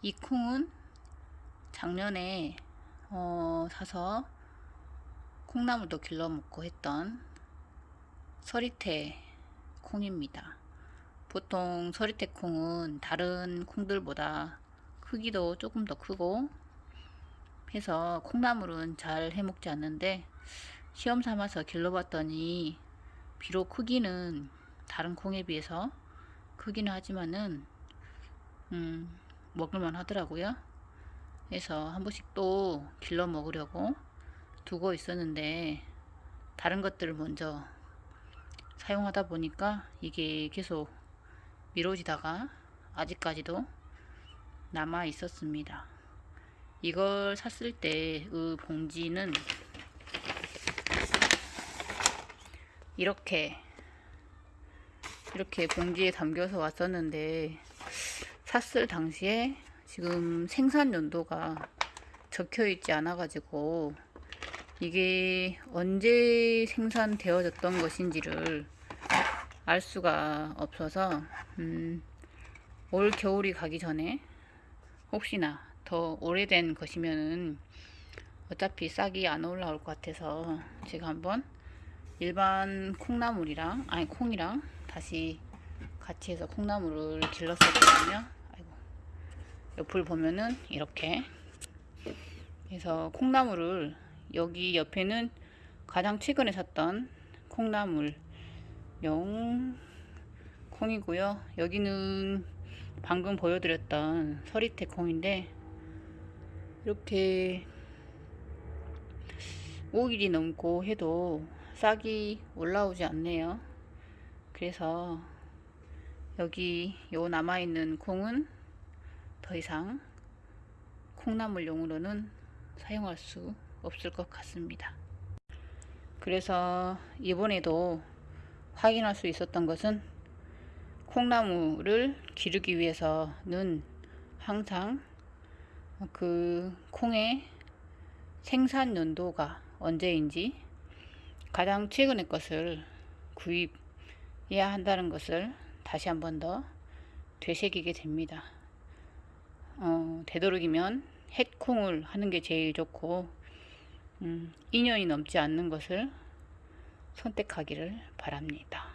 이 콩은 작년에 어, 사서 콩나물도 길러 먹고 했던 서리태 콩입니다. 보통 서리태 콩은 다른 콩들보다 크기도 조금 더 크고 해서 콩나물은 잘 해먹지 않는데 시험 삼아서 길러봤더니 비록 크기는 다른 콩에 비해서 크기는 하지만은 음, 먹을만 하더라고요. 그래서 한 번씩 또 길러 먹으려고 두고 있었는데 다른 것들을 먼저 사용하다 보니까 이게 계속 미뤄지다가 아직까지도 남아 있었습니다. 이걸 샀을 때그 봉지는 이렇게 이렇게 봉지에 담겨서 왔었는데 샀을 당시에 지금 생산 연도가 적혀 있지 않아 가지고 이게 언제 생산되어졌던 것인지를 알 수가 없어서 음, 올 겨울이 가기 전에 혹시나 더 오래된 것이면은 어차피 싹이 안 올라올 것 같아서 제가 한번 일반 콩나물이랑 아니 콩이랑 다시 같이 해서 콩나물을 길렀었거든요 옆을 보면은 이렇게. 그래서 콩나물을 여기 옆에는 가장 최근에 샀던 콩나물 용 콩이고요. 여기는 방금 보여드렸던 서리태 콩인데 이렇게 5일이 넘고 해도 싹이 올라오지 않네요. 그래서 여기 요 남아있는 콩은 더 이상 콩나물용으로는 사용할 수 없을 것 같습니다 그래서 이번에도 확인할 수 있었던 것은 콩나물을 기르기 위해서는 항상 그 콩의 생산 연도가 언제인지 가장 최근의 것을 구입해야 한다는 것을 다시 한 번 더 되새기게 됩니다. 어, 되도록이면 햇콩을 하는 게 제일 좋고 음, 2년이 넘지 않는 것을 선택하기를 바랍니다.